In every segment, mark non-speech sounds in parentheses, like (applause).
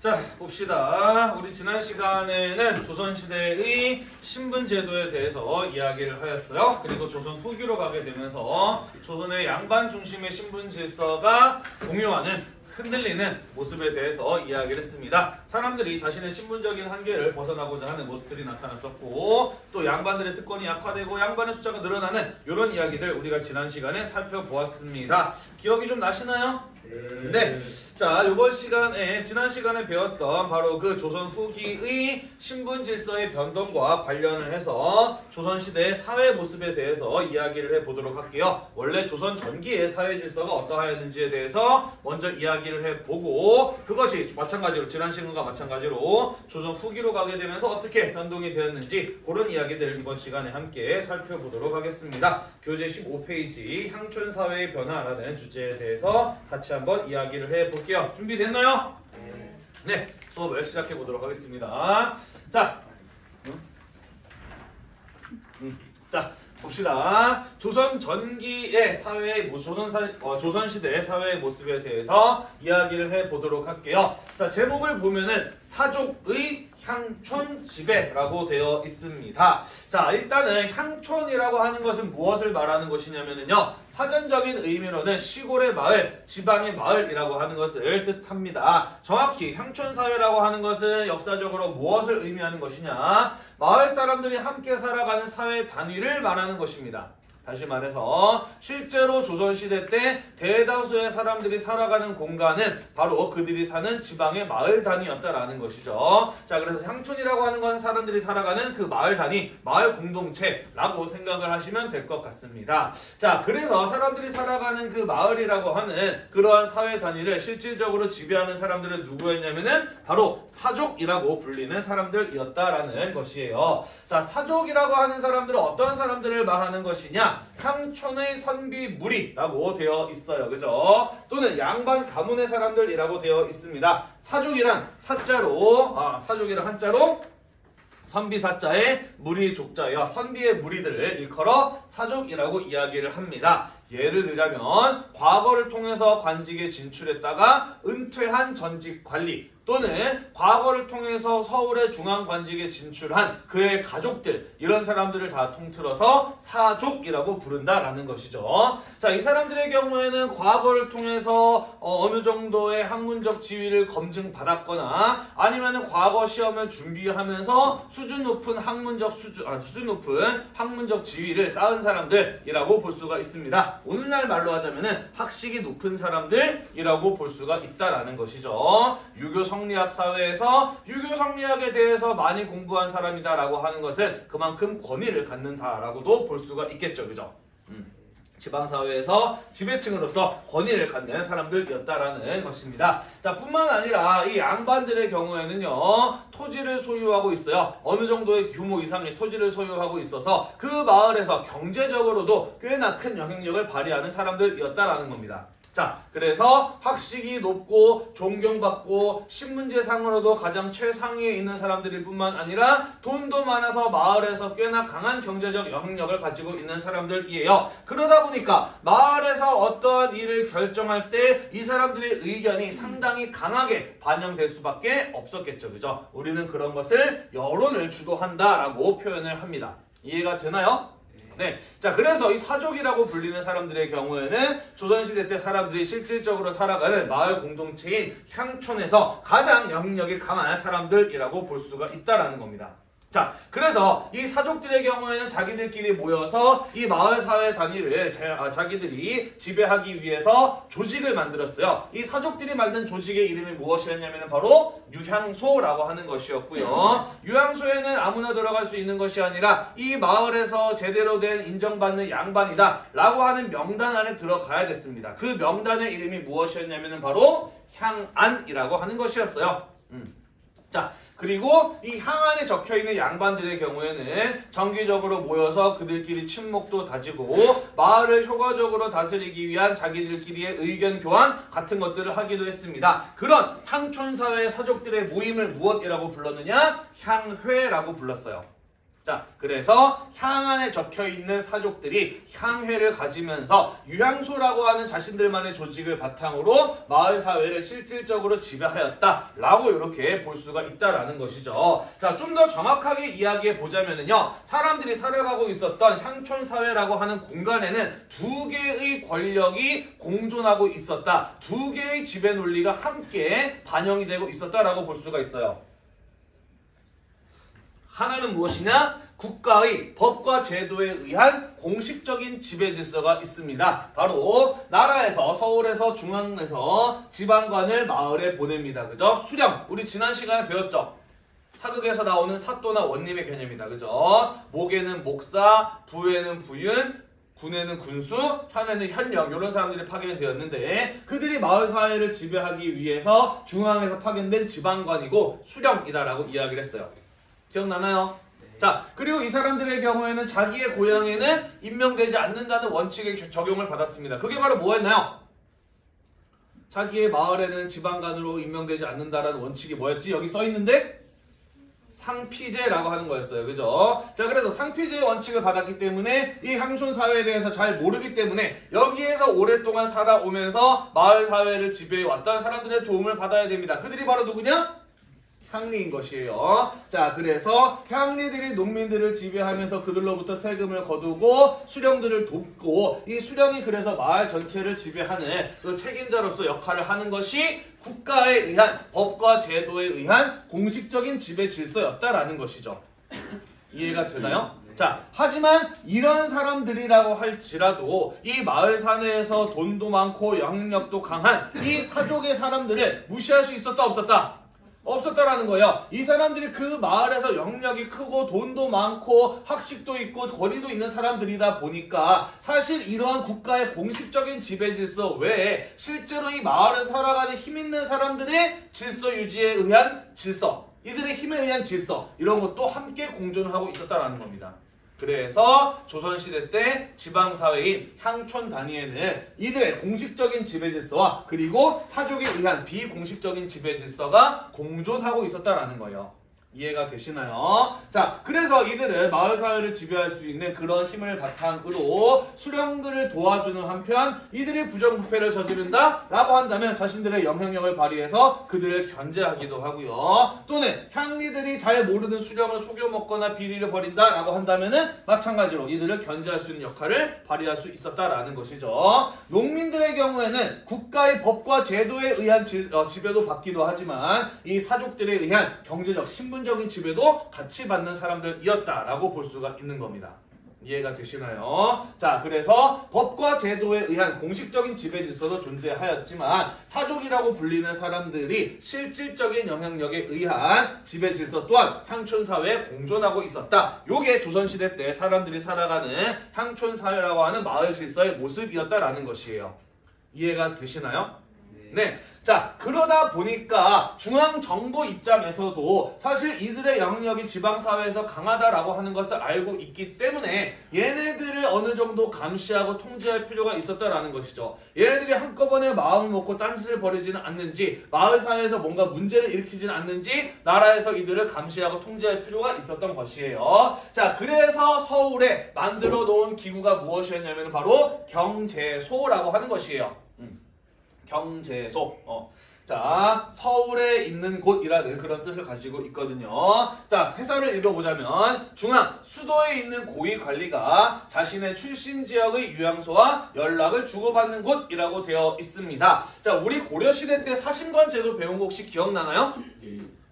자 봅시다. 우리 지난 시간에는 조선시대의 신분제도에 대해서 이야기를 하였어요. 그리고 조선 후기로 가게 되면서 조선의 양반 중심의 신분 질서가 공유하는 흔들리는 모습에 대해서 이야기를 했습니다. 사람들이 자신의 신분적인 한계를 벗어나고자 하는 모습들이 나타났었고 또 양반들의 특권이 약화되고 양반의 숫자가 늘어나는 이런 이야기들 우리가 지난 시간에 살펴보았습니다. 기억이 좀 나시나요? 네. 자, 이번 시간에 지난 시간에 배웠던 바로 그 조선 후기의 신분 질서의 변동과 관련을 해서 조선 시대의 사회 모습에 대해서 이야기를 해 보도록 할게요. 원래 조선 전기의 사회 질서가 어떠하였는지에 대해서 먼저 이야기를 해 보고 그것이 마찬가지로 지난 시간과 마찬가지로 조선 후기로 가게 되면서 어떻게 변동이 되었는지 그런 이야기들을 이번 시간에 함께 살펴보도록 하겠습니다. 교재 15페이지 향촌 사회의 변화라는 주제에 대해서 같이 한번 이야기를 해 볼게요. 준비됐나요? 네, 수업을 시작해 보도록 하겠습니다. 자, 음. 음, 자 봅시다. 조선 전기의 사회의 모- 조선 사 어, 조선 시대의 사회의 모습에 대해서 이야기를 해 보도록 할게요. 자 제목을 보면은 사족의 향촌 지배라고 되어 있습니다. 자 일단은 향촌이라고 하는 것은 무엇을 말하는 것이냐면요 사전적인 의미로는 시골의 마을, 지방의 마을이라고 하는 것을 뜻합니다. 정확히 향촌 사회라고 하는 것은 역사적으로 무엇을 의미하는 것이냐? 마을 사람들이 함께 살아가는 사회 단위를 말하는 것입니다. 다시 말해서 실제로 조선시대 때 대다수의 사람들이 살아가는 공간은 바로 그들이 사는 지방의 마을 단위였다라는 것이죠. 자 그래서 향촌이라고 하는 건 사람들이 살아가는 그 마을 단위, 마을 공동체라고 생각을 하시면 될 것 같습니다. 자 그래서 사람들이 살아가는 그 마을이라고 하는 그러한 사회 단위를 실질적으로 지배하는 사람들은 누구였냐면은 바로 사족이라고 불리는 사람들이었다라는 것이에요. 자 사족이라고 하는 사람들은 어떤 사람들을 말하는 것이냐? 향촌의 선비 무리라고 되어 있어요. 그죠? 또는 양반 가문의 사람들이라고 되어 있습니다. 사족이란 사자로 아, 사족이란 한자로 선비사자의 무리 족자여 선비의 무리들을 일컬어 사족이라고 이야기를 합니다. 예를 들자면 과거를 통해서 관직에 진출했다가 은퇴한 전직 관리 또는 과거를 통해서 서울의 중앙관직에 진출한 그의 가족들 이런 사람들을 다 통틀어서 사족이라고 부른다라는 것이죠. 자, 이 사람들의 경우에는 과거를 통해서 어, 느 정도의 학문적 지위를 검증받았거나 아니면은 과거 시험을 준비하면서 수준 높은 학문적 수준 아, 수준 높은 학문적 지위를 쌓은 사람들이라고 볼 수가 있습니다. 오늘날 말로 하자면은 학식이 높은 사람들이라고 볼 수가 있다라는 것이죠. 유교 성리학 사회에서 유교 성리학에 대해서 많이 공부한 사람이다 라고 하는 것은 그만큼 권위를 갖는다라고도 볼 수가 있겠죠. 그죠? 음. 지방사회에서 지배층으로서 권위를 갖는 사람들이었다라는 것입니다. 자, 뿐만 아니라 이 양반들의 경우에는요, 토지를 소유하고 있어요. 어느 정도의 규모 이상의 토지를 소유하고 있어서 그 마을에서 경제적으로도 꽤나 큰 영향력을 발휘하는 사람들이었다라는 겁니다. 자, 그래서 학식이 높고 존경받고 신문제상으로도 가장 최상위에 있는 사람들일 뿐만 아니라 돈도 많아서 마을에서 꽤나 강한 경제적 영향력을 가지고 있는 사람들이에요. 그러다 보니까 마을에서 어떠한 일을 결정할 때 이 사람들의 의견이 상당히 강하게 반영될 수밖에 없었겠죠. 그죠? 우리는 그런 것을 여론을 주도한다라고 표현을 합니다. 이해가 되나요? 네. 자, 그래서 이 사족이라고 불리는 사람들의 경우에는 조선시대 때 사람들이 실질적으로 살아가는 마을 공동체인 향촌에서 가장 영향력이 강한 사람들이라고 볼 수가 있다라는 겁니다. 자, 그래서 이 사족들의 경우에는 자기들끼리 모여서 이 마을 사회 단위를 자, 아, 자기들이 지배하기 위해서 조직을 만들었어요. 이 사족들이 만든 조직의 이름이 무엇이었냐면 바로 유향소라고 하는 것이었고요. 유향소에는 아무나 들어갈 수 있는 것이 아니라 이 마을에서 제대로 된 인정받는 양반이다 라고 하는 명단 안에 들어가야 됐습니다. 그 명단의 이름이 무엇이었냐면 바로 향안이라고 하는 것이었어요. 음. 자, 그리고 이 향안에 적혀 있는 양반들의 경우에는 정기적으로 모여서 그들끼리 친목도 다지고 마을을 효과적으로 다스리기 위한 자기들끼리의 의견 교환 같은 것들을 하기도 했습니다. 그런 향촌 사회 사족들의 모임을 무엇이라고 불렀느냐? 향회라고 불렀어요. 자, 그래서 향안에 적혀 있는 사족들이 향회를 가지면서 유향소라고 하는 자신들만의 조직을 바탕으로 마을 사회를 실질적으로 지배하였다라고 이렇게 볼 수가 있다라는 것이죠. 자, 좀 더 정확하게 이야기해 보자면은요, 사람들이 살아가고 있었던 향촌 사회라고 하는 공간에는 두 개의 권력이 공존하고 있었다. 두 개의 지배 논리가 함께 반영이 되고 있었다라고 볼 수가 있어요. 하나는 무엇이냐? 국가의 법과 제도에 의한 공식적인 지배 질서가 있습니다. 바로 나라에서 서울에서 중앙에서 지방관을 마을에 보냅니다. 그죠? 수령. 우리 지난 시간에 배웠죠? 사극에서 나오는 사또나 원님의 개념이다. 그죠? 목에는 목사, 부에는 부윤, 군에는 군수, 현에는 현령 이런 사람들이 파견되었는데 그들이 마을 사회를 지배하기 위해서 중앙에서 파견된 지방관이고 수령이다라고 이야기를 했어요. 기억나나요? 자, 그리고 이 사람들의 경우에는 자기의 고향에는 임명되지 않는다는 원칙의 겨- 적용을 받았습니다. 그게 바로 뭐였나요? 자기의 마을에는 지방관으로 임명되지 않는다라는 원칙이 뭐였지? 여기 써 있는데 상피제라고 하는 거였어요. 그죠? 자, 그래서 상피제의 원칙을 받았기 때문에 이 향촌 사회에 대해서 잘 모르기 때문에 여기에서 오랫동안 살아오면서 마을 사회를 지배해 왔던 사람들의 도움을 받아야 됩니다. 그들이 바로 누구냐? 향리인 것이에요. 자, 그래서 향리들이 농민들을 지배하면서 그들로부터 세금을 거두고 수령들을 돕고 이 수령이 그래서 마을 전체를 지배하는 그 책임자로서 역할을 하는 것이 국가에 의한 법과 제도에 의한 공식적인 지배 질서였다라는 것이죠. 이해가 되나요? 자, 하지만 이런 사람들이라고 할지라도 이 마을 사내에서 돈도 많고 영향력도 강한 이 사족의 사람들을 무시할 수 있었다 없었다? 없었다라는 거예요. 이 사람들이 그 마을에서 영역이 크고 돈도 많고 학식도 있고 거리도 있는 사람들이다 보니까 사실 이러한 국가의 공식적인 지배 질서 외에 실제로 이 마을을 살아가는 힘 있는 사람들의 질서 유지에 의한 질서, 이들의 힘에 의한 질서 이런 것도 함께 공존하고 있었다라는 겁니다. 그래서 조선시대 때 지방사회인 향촌 단위에는 이들의 공식적인 지배질서와 그리고 사족에 의한 비공식적인 지배질서가 공존하고 있었다라는 거예요. 이해가 되시나요? 자, 그래서 이들은 마을 사회를 지배할 수 있는 그런 힘을 바탕으로 수령들을 도와주는 한편 이들이 부정부패를 저지른다? 라고 한다면 자신들의 영향력을 발휘해서 그들을 견제하기도 하고요. 또는 향리들이 잘 모르는 수령을 속여 먹거나 비리를 벌인다? 라고 한다면 은 마찬가지로 이들을 견제할 수 있는 역할을 발휘할 수 있었다라는 것이죠. 농민들의 경우에는 국가의 법과 제도에 의한 지, 어, 지배도 받기도 하지만 이 사족들에 의한 경제적, 신분 적인 지배도 같이 받는 사람들이었다라고 볼 수가 있는 겁니다. 이해가 되시나요? 자, 그래서 법과 제도에 의한 공식적인 지배 질서도 존재하였지만 사족이라고 불리는 사람들이 실질적인 영향력에 의한 지배 질서 또한 향촌 사회에 공존하고 있었다. 요게 조선시대 때 사람들이 살아가는 향촌 사회라고 하는 마을 질서의 모습이었다라는 것이에요. 이해가 되시나요? 네. 자, 그러다 보니까 중앙정부 입장에서도 사실 이들의 영역이 지방사회에서 강하다라고 하는 것을 알고 있기 때문에 얘네들을 어느 정도 감시하고 통제할 필요가 있었다라는 것이죠. 얘네들이 한꺼번에 마음을 먹고 딴짓을 벌이지는 않는지, 마을사회에서 뭔가 문제를 일으키지는 않는지, 나라에서 이들을 감시하고 통제할 필요가 있었던 것이에요. 자, 그래서 서울에 만들어 놓은 기구가 무엇이었냐면 바로 경제소라고 하는 것이에요. 음. 경제소. 어. 자, 서울에 있는 곳이라는 그런 뜻을 가지고 있거든요. 자, 해설을 읽어보자면 중앙, 수도에 있는 고위관리가 자신의 출신 지역의 유양소와 연락을 주고받는 곳이라고 되어 있습니다. 자, 우리 고려시대 때 사신관 제도 배운 거 혹시 기억나나요?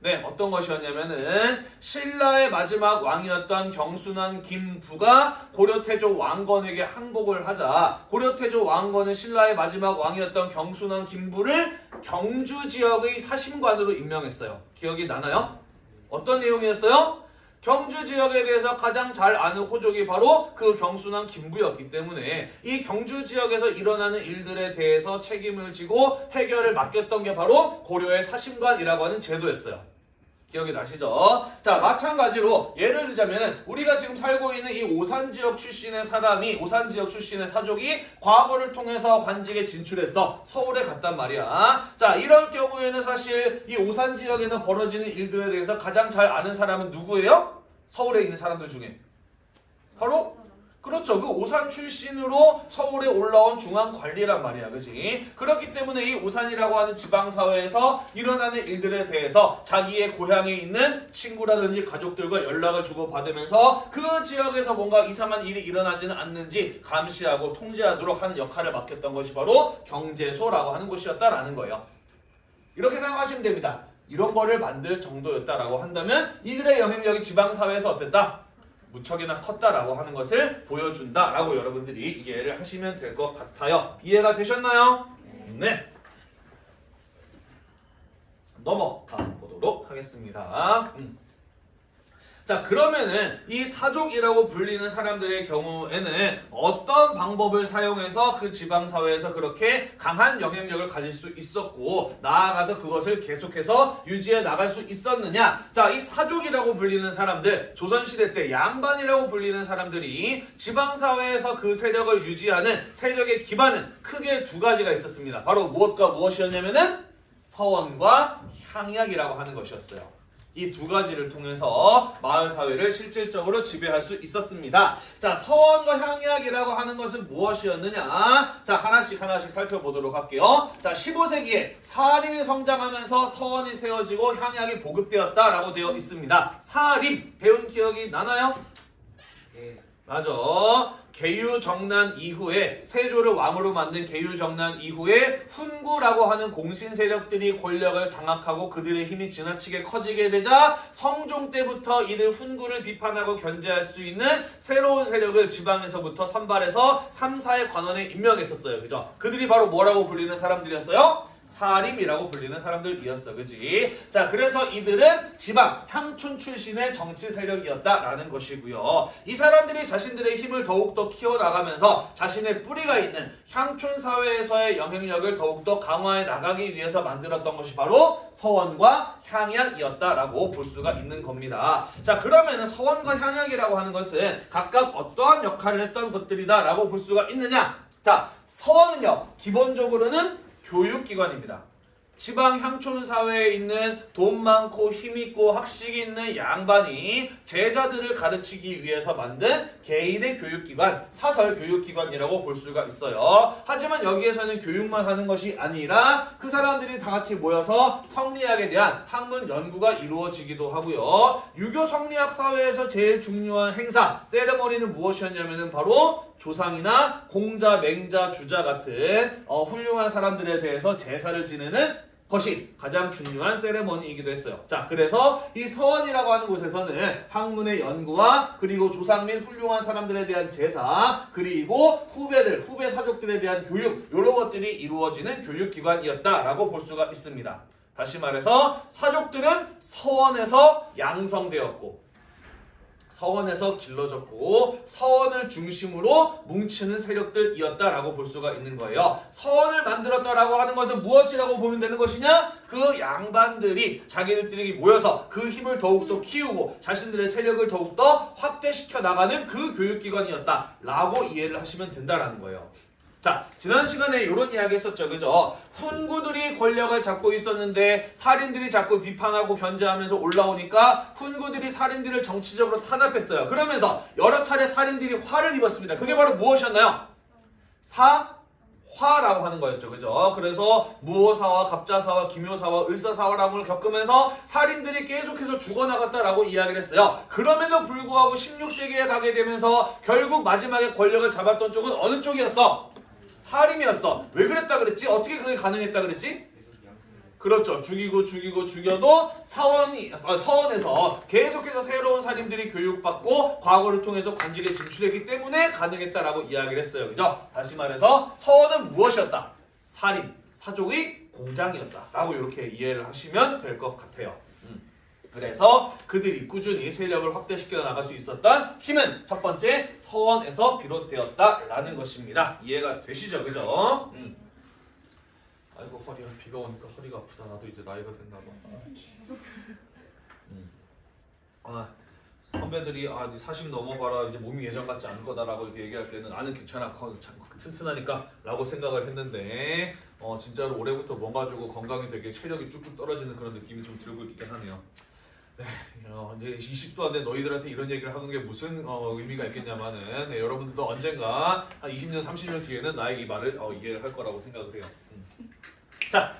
네, 어떤 것이었냐면은 신라의 마지막 왕이었던 경순한 김부가 고려 태조 왕건에게 항복을 하자 고려 태조 왕건은 신라의 마지막 왕이었던 경순한 김부를 경주 지역의 사신관으로 임명했어요. 기억이 나나요? 어떤 내용이었어요? 경주 지역에 대해서 가장 잘 아는 호족이 바로 그 경순한 김부였기 때문에 이 경주 지역에서 일어나는 일들에 대해서 책임을 지고 해결을 맡겼던 게 바로 고려의 사심관이라고 하는 제도였어요. 기억이 나시죠? 자, 마찬가지로 예를 들자면 우리가 지금 살고 있는 이 오산 지역 출신의 사람이 오산 지역 출신의 사족이 과거를 통해서 관직에 진출해서 서울에 갔단 말이야. 자, 이럴 경우에는 사실 이 오산 지역에서 벌어지는 일들에 대해서 가장 잘 아는 사람은 누구예요? 서울에 있는 사람들 중에 바로 그렇죠. 그 오산 출신으로 서울에 올라온 중앙 관리란 말이야. 그지? 그렇기 때문에 이 오산이라고 하는 지방사회에서 일어나는 일들에 대해서 자기의 고향에 있는 친구라든지 가족들과 연락을 주고받으면서 그 지역에서 뭔가 이상한 일이 일어나지는 않는지 감시하고 통제하도록 하는 역할을 맡겼던 것이 바로 경제소라고 하는 곳이었다라는 거예요. 이렇게 생각하시면 됩니다. 이런 거를 만들 정도였다라고 한다면 이들의 영향력이 지방사회에서 어땠다? 무척이나 컸다라고 하는 것을 보여준다라고 여러분들이 이해를 하시면 될 것 같아요. 이해가 되셨나요? 네. 넘어가 보도록 하겠습니다. 음. 자 그러면은 이 사족이라고 불리는 사람들의 경우에는 어떤 방법을 사용해서 그 지방 사회에서 그렇게 강한 영향력을 가질 수 있었고 나아가서 그것을 계속해서 유지해 나갈 수 있었느냐? 자 이 사족이라고 불리는 사람들 조선 시대 때 양반이라고 불리는 사람들이 지방 사회에서 그 세력을 유지하는 세력의 기반은 크게 두 가지가 있었습니다. 바로 무엇과 무엇이었냐면은 서원과 향약이라고 하는 것이었어요. 이 두 가지를 통해서 마을 사회를 실질적으로 지배할 수 있었습니다. 자, 서원과 향약이라고 하는 것은 무엇이었느냐? 자, 하나씩 하나씩 살펴보도록 할게요. 자, 15세기에 사림이 성장하면서 서원이 세워지고 향약이 보급되었다라고 되어 있습니다. 사림 배운 기억이 나나요? 맞아. 개유정난 이후에 세조를 왕으로 만든 개유정난 이후에 훈구라고 하는 공신 세력들이 권력을 장악하고 그들의 힘이 지나치게 커지게 되자 성종 때부터 이들 훈구를 비판하고 견제할 수 있는 새로운 세력을 지방에서부터 선발해서 3, 4의 관원에 임명했었어요. 그죠? 그들이 바로 뭐라고 불리는 사람들이었어요? 사림이라고 불리는 사람들이었어. 그지? 자, 그래서 이들은 지방, 향촌 출신의 정치 세력이었다라는 것이고요. 이 사람들이 자신들의 힘을 더욱더 키워나가면서 자신의 뿌리가 있는 향촌 사회에서의 영향력을 더욱더 강화해 나가기 위해서 만들었던 것이 바로 서원과 향약이었다라고 볼 수가 있는 겁니다. 자, 그러면은 서원과 향약이라고 하는 것은 각각 어떠한 역할을 했던 것들이다라고 볼 수가 있느냐? 자, 서원은요, 기본적으로는 교육기관입니다. 지방 향촌 사회에 있는 돈 많고 힘 있고 학식 있는 양반이 제자들을 가르치기 위해서 만든 개인의 교육기관, 사설 교육기관이라고 볼 수가 있어요. 하지만 여기에서는 교육만 하는 것이 아니라 그 사람들이 다 같이 모여서 성리학에 대한 학문 연구가 이루어지기도 하고요. 유교 성리학 사회에서 제일 중요한 행사, 세레머니는 무엇이었냐면 은 바로 조상이나 공자, 맹자, 주자 같은 어, 훌륭한 사람들에 대해서 제사를 지내는 것이 가장 중요한 세레머니이기도 했어요. 자, 그래서 이 서원이라고 하는 곳에서는 학문의 연구와 그리고 조상 및 훌륭한 사람들에 대한 제사 그리고 후배들, 후배 사족들에 대한 교육 이런 것들이 이루어지는 교육기관이었다라고 볼 수가 있습니다. 다시 말해서 사족들은 서원에서 양성되었고 서원에서 길러졌고 서원을 중심으로 뭉치는 세력들이었다라고 볼 수가 있는 거예요. 서원을 만들었다라고 하는 것은 무엇이라고 보면 되는 것이냐? 그 양반들이 자기들끼리 모여서 그 힘을 더욱더 키우고 자신들의 세력을 더욱더 확대시켜 나가는 그 교육기관이었다라고 이해를 하시면 된다라는 거예요. 자, 지난 시간에 이런 이야기 했었죠. 그죠? 훈구들이 권력을 잡고 있었는데 살인들이 자꾸 비판하고 견제하면서 올라오니까 훈구들이 살인들을 정치적으로 탄압했어요. 그러면서 여러 차례 살인들이 화를 입었습니다. 그게 바로 무엇이었나요? 사 화라고 하는 거였죠. 그죠? 그래서 무호사와 갑자사와 기묘사와 을사사화라고 겪으면서 살인들이 계속해서 죽어나갔다라고 이야기를 했어요. 그럼에도 불구하고 16세기에 가게 되면서 결국 마지막에 권력을 잡았던 쪽은 어느 쪽이었어? 살인이었어. 왜 그랬다 그랬지? 어떻게 그게 가능했다 그랬지? 그렇죠. 죽이고 죽이고 죽여도 사원이 아, 서원에서 계속해서 새로운 살인들이 교육받고 과거를 통해서 관직에 진출했기 때문에 가능했다라고 이야기를 했어요. 그죠? 다시 말해서 서원은 무엇이었다? 살인, 사족의 공장이었다라고 이렇게 이해를 하시면 될 것 같아요. 음. 그래서 그들이 꾸준히 세력을 확대시켜 나갈 수 있었던 힘은 첫 번째 서원에서 비롯되었다라는 것입니다. 이해가 되시죠, 그죠? 음. 아이고 허리야 비가 오니까 허리가 아프다. 나도 이제 나이가 됐나 봐. 음. 아 선배들이 아 이제 40 넘어봐라 이제 몸이 예전 같지 않을 거다라고 이렇게 얘기할 때는 나는 괜찮아 튼튼하니까라고 생각을 했는데 어 진짜로 올해부터 뭔가 주고 건강이 되게 체력이 쭉쭉 떨어지는 그런 느낌이 좀 들고 있긴 하네요. 어, 이제 20도 안 된 너희들한테 이런 얘기를 하는 게 무슨 어, 의미가 있겠냐마는 네, 여러분들도 언젠가 한 20년, 30년 뒤에는 나의 이 말을 어, 이해를 할 거라고 생각을 해요. 음. 자,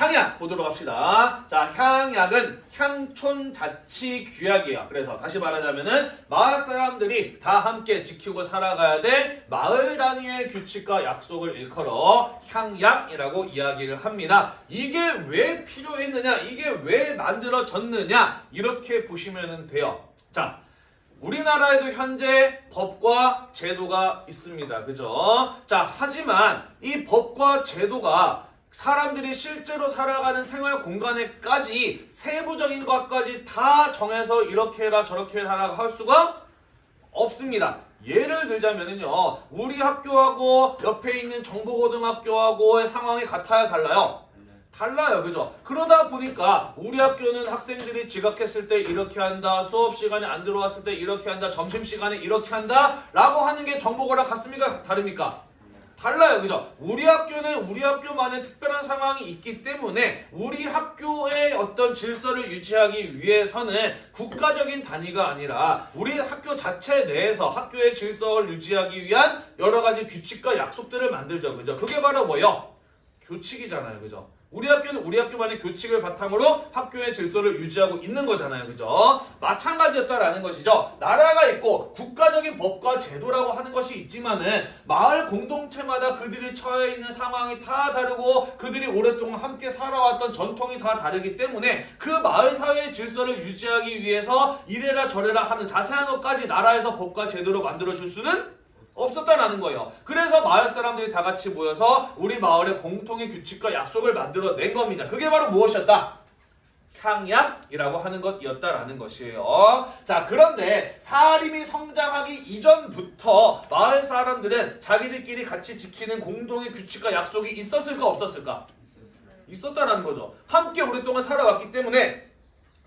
향약 보도록 합시다. 자, 향약은 향촌 자치 규약이에요. 그래서 다시 말하자면은 마을 사람들이 다 함께 지키고 살아가야 될 마을 단위의 규칙과 약속을 일컬어 향약이라고 이야기를 합니다. 이게 왜 필요했느냐? 이게 왜 만들어졌느냐? 이렇게 보시면 돼요. 자, 우리나라에도 현재 법과 제도가 있습니다. 그죠? 자, 하지만 이 법과 제도가 사람들이 실제로 살아가는 생활 공간에까지 세부적인 것까지 다 정해서 이렇게 해라 저렇게 해라 할 수가 없습니다. 예를 들자면은요, 우리 학교하고 옆에 있는 정보고등학교하고의 상황이 같아야 달라요. 달라요, 그죠? 그러다 보니까 우리 학교는 학생들이 지각했을 때 이렇게 한다, 수업 시간에 안 들어왔을 때 이렇게 한다, 점심 시간에 이렇게 한다, 라고 하는 게 정보고랑 같습니까? 다릅니까? 달라요, 그죠? 우리 학교는 우리 학교만의 특별한 상황이 있기 때문에 우리 학교의 어떤 질서를 유지하기 위해서는 국가적인 단위가 아니라 우리 학교 자체 내에서 학교의 질서를 유지하기 위한 여러 가지 규칙과 약속들을 만들죠, 그죠? 그게 바로 뭐요? 교칙이잖아요, 그죠? 우리 학교는 우리 학교만의 교칙을 바탕으로 학교의 질서를 유지하고 있는 거잖아요. 그죠? 마찬가지였다라는 것이죠. 나라가 있고 국가적인 법과 제도라고 하는 것이 있지만은 마을 공동체마다 그들이 처해 있는 상황이 다 다르고 그들이 오랫동안 함께 살아왔던 전통이 다 다르기 때문에 그 마을 사회의 질서를 유지하기 위해서 이래라 저래라 하는 자세한 것까지 나라에서 법과 제도로 만들어 줄 수는 없었다라는 거예요. 그래서 마을 사람들이 다 같이 모여서 우리 마을의 공통의 규칙과 약속을 만들어 낸 겁니다. 그게 바로 무엇이었다? 향약이라고 하는 것이었다라는 것이에요. 자, 그런데 사림이 성장하기 이전부터 마을 사람들은 자기들끼리 같이 지키는 공동의 규칙과 약속이 있었을까 없었을까? 있었다라는 거죠. 함께 오랫동안 살아왔기 때문에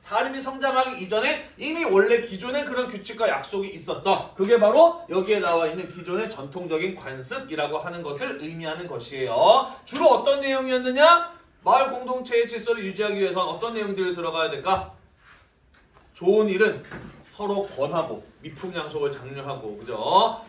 사람이 성장하기 이전에 이미 원래 기존의 그런 규칙과 약속이 있었어. 그게 바로 여기에 나와 있는 기존의 전통적인 관습이라고 하는 것을 의미하는 것이에요. 주로 어떤 내용이었느냐? 마을 공동체의 질서를 유지하기 위해선 어떤 내용들이 들어가야 될까? 좋은 일은 서로 권하고 미풍양속을 장려하고 그죠?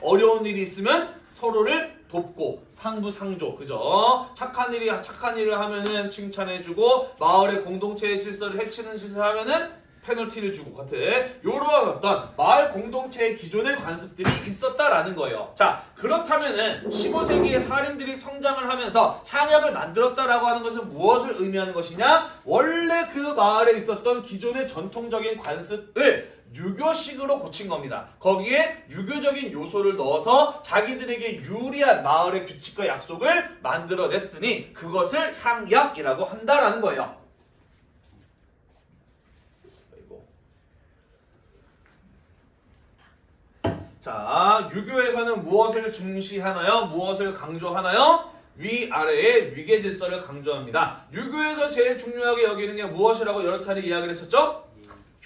어려운 일이 있으면 서로를 돕고 상부 상조 그죠? 착한 일이 착한 일을 하면은 칭찬해주고 마을의 공동체의 질서를 해치는 짓을 하면은 페널티를 주고 같은 요러한 어떤 마을 공동체의 기존의 관습들이 있었다라는 거예요. 자 그렇다면은 15세기의 사림들이 성장을 하면서 향약을 만들었다라고 하는 것은 무엇을 의미하는 것이냐? 원래 그 마을에 있었던 기존의 전통적인 관습을 유교식으로 고친 겁니다. 거기에 유교적인 요소를 넣어서 자기들에게 유리한 마을의 규칙과 약속을 만들어냈으니 그것을 향약이라고 한다라는 거예요. 자, 유교에서는 무엇을 중시하나요? 무엇을 강조하나요? 위아래의 위계 질서를 강조합니다. 유교에서 제일 중요하게 여기는 게 무엇이라고 여러 차례 이야기를 했었죠?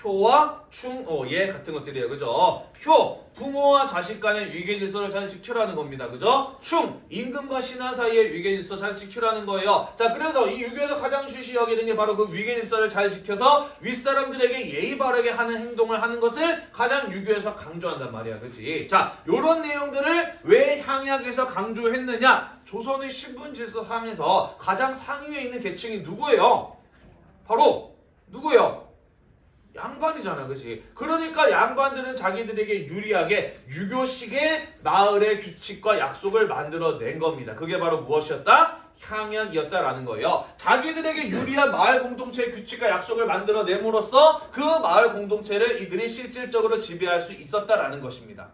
효와 충, 어, 예 같은 것들이에요. 그죠? 효, 부모와 자식 간의 위계 질서를 잘 지키라는 겁니다. 그죠? 충, 임금과 신하 사이의 위계 질서 잘 지키라는 거예요. 자, 그래서 이 유교에서 가장 주시 여기는 게 바로 그 위계 질서를 잘 지켜서 윗사람들에게 예의 바르게 하는 행동을 하는 것을 가장 유교에서 강조한단 말이야. 그치? 자, 요런 내용들을 왜 향약에서 강조했느냐? 조선의 신분 질서 상에서 가장 상위에 있는 계층이 누구예요? 바로 누구예요? 양반이잖아, 그지? 그러니까 양반들은 자기들에게 유리하게 유교식의 마을의 규칙과 약속을 만들어낸 겁니다. 그게 바로 무엇이었다? 향약이었다라는 거예요. 자기들에게 유리한 마을 공동체의 규칙과 약속을 만들어냄으로써 그 마을 공동체를 이들이 실질적으로 지배할 수 있었다라는 것입니다.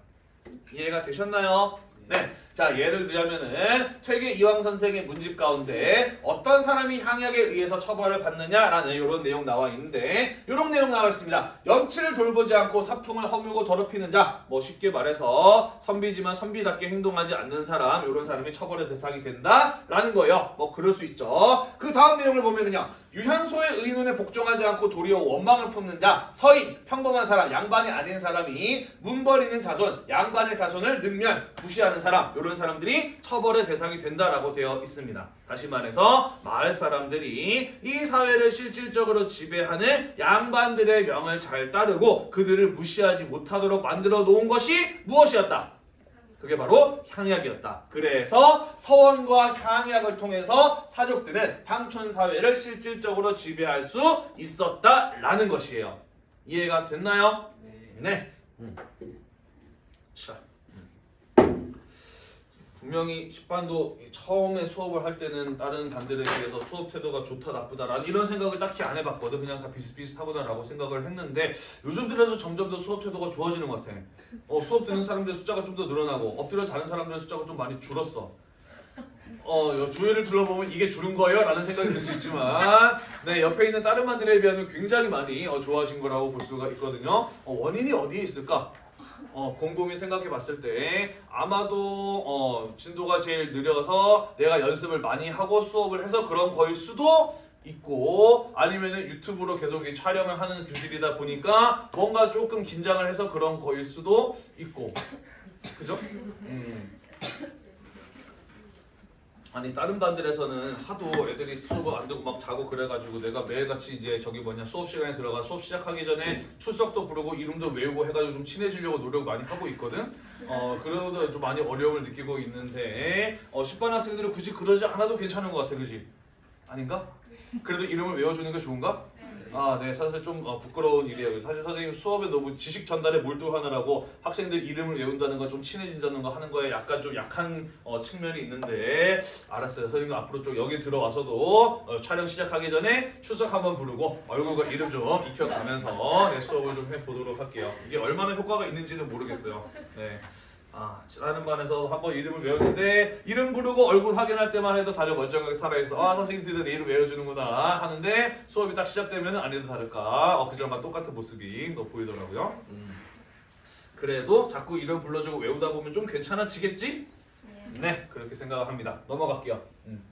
이해가 되셨나요? 네. 자 예를 들자면은 퇴계 이황 선생의 문집 가운데 어떤 사람이 향약에 의해서 처벌을 받느냐라는 이런 내용 나와 있는데 이런 내용 나와 있습니다. 염치를 돌보지 않고 사풍을 허물고 더럽히는 자, 뭐 쉽게 말해서 선비지만 선비답게 행동하지 않는 사람, 이런 사람이 처벌의 대상이 된다라는 거예요. 뭐 그럴 수 있죠. 그 다음 내용을 보면 그냥 유향소의 의논에 복종하지 않고 도리어 원망을 품는 자, 서인, 평범한 사람, 양반이 아닌 사람이 문벌이는 자손, 양반의 자손을 능멸, 무시하는 사람, 이런 사람들이 처벌의 대상이 된다라고 되어 있습니다. 다시 말해서 마을 사람들이 이 사회를 실질적으로 지배하는 양반들의 명을 잘 따르고 그들을 무시하지 못하도록 만들어 놓은 것이 무엇이었다? 그게 바로 향약이었다. 그래서 서원과 향약을 통해서 사족들은 향촌 사회를 실질적으로 지배할 수 있었다라는 것이에요. 이해가 됐나요? 네. 음. 자, 음. 분명히 10반도 처음에 수업을 할 때는 다른 반들에 비해서 수업 태도가 좋다 나쁘다 라는 이런 생각을 딱히 안 해봤거든. 그냥 다 비슷비슷하구나 라고 생각을 했는데 요즘 들어서 점점 더 수업 태도가 좋아지는 것 같아. 어, 수업 듣는 사람들의 숫자가 좀 더 늘어나고 엎드려 자는 사람들의 숫자가 좀 많이 줄었어. 어, 요 주위를 둘러보면 이게 줄은 거예요? 라는 생각이 들 수 있지만 네, 옆에 있는 다른 반들에 비하면 굉장히 많이 어, 좋아진 거라고 볼 수가 있거든요. 어, 원인이 어디에 있을까? 어, 곰곰이 생각해 봤을 때 아마도 어, 진도가 제일 느려서 내가 연습을 많이 하고 수업을 해서 그런 거일 수도 있고 아니면은 유튜브로 계속 이 촬영을 하는 교실이다 보니까 뭔가 조금 긴장을 해서 그런 거일 수도 있고 그죠? 음. 아니 다른 반들에서는 하도 애들이 수업 안 듣고 막 자고 그래가지고 내가 매일같이 이제 저기 뭐냐 수업 시간에 들어가 수업 시작하기 전에 출석도 부르고 이름도 외우고 해가지고 좀 친해지려고 노력 많이 하고 있거든. 어 그러다 좀 많이 어려움을 느끼고 있는데 어 10반 학생들은 굳이 그러지 않아도 괜찮은 것 같아, 그지? 아닌가? 그래도 이름을 외워주는 게 좋은가? 아, 네, 사실 좀 어, 부끄러운 일이에요. 사실 선생님 수업에 너무 지식 전달에 몰두하느라고 학생들 이름을 외운다는 거 좀 친해진다는 거 하는 거에 약간 좀 약한 어, 측면이 있는데 알았어요. 선생님 앞으로 좀 여기 들어와서도 어, 촬영 시작하기 전에 출석 한번 부르고 얼굴과 이름 좀 익혀가면서 네, 수업을 좀 해보도록 할게요. 이게 얼마나 효과가 있는지는 모르겠어요. 네. 아, 다른 반에서 한번 이름을 외웠는데 이름 부르고 얼굴 확인할 때만 해도 다들 멀쩡하게 살아있어. 아, 선생님 드디어 내 이름 외워주는구나 하는데 수업이 딱 시작되면 아니도 다를까 어, 그전과 똑같은 모습이 또 보이더라고요. 음. 그래도 자꾸 이름 불러주고 외우다 보면 좀 괜찮아지겠지? 네, 그렇게 생각을 합니다. 넘어갈게요. 음.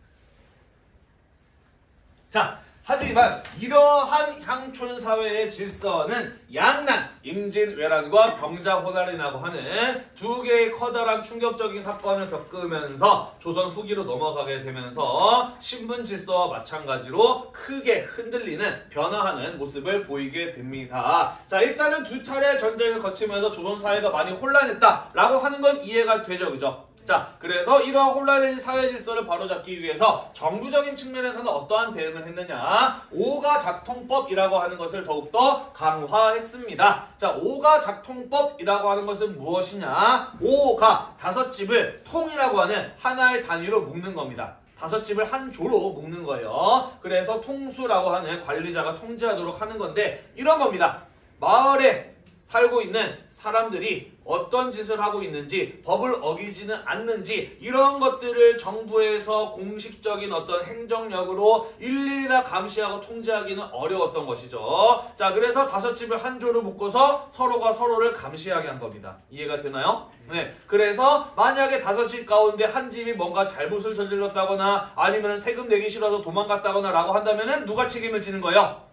자, 하지만 이러한 향촌 사회의 질서는 양난, 임진왜란과 병자호란이라고 하는 두 개의 커다란 충격적인 사건을 겪으면서 조선 후기로 넘어가게 되면서 신분 질서와 마찬가지로 크게 흔들리는 변화하는 모습을 보이게 됩니다. 자, 일단은 두 차례 전쟁을 거치면서 조선 사회가 많이 혼란했다라고 하는 건 이해가 되죠, 그죠? 자, 그래서 이러한 혼란의 사회 질서를 바로잡기 위해서 정부적인 측면에서는 어떠한 대응을 했느냐? 오가 작통법이라고 하는 것을 더욱더 강화했습니다. 자, 오가 작통법이라고 하는 것은 무엇이냐? 오가 다섯 집을 통이라고 하는 하나의 단위로 묶는 겁니다. 다섯 집을 한 조로 묶는 거예요. 그래서 통수라고 하는 관리자가 통제하도록 하는 건데 이런 겁니다. 마을에 살고 있는 사람들이 어떤 짓을 하고 있는지 법을 어기지는 않는지 이런 것들을 정부에서 공식적인 어떤 행정력으로 일일이 다 감시하고 통제하기는 어려웠던 것이죠. 자 그래서 다섯 집을 한 조로 묶어서 서로가 서로를 감시하게 한 겁니다. 이해가 되나요? 네. 그래서 만약에 다섯 집 가운데 한 집이 뭔가 잘못을 저질렀다거나 아니면 세금 내기 싫어서 도망갔다거나 라고 한다면은 누가 책임을 지는 거예요?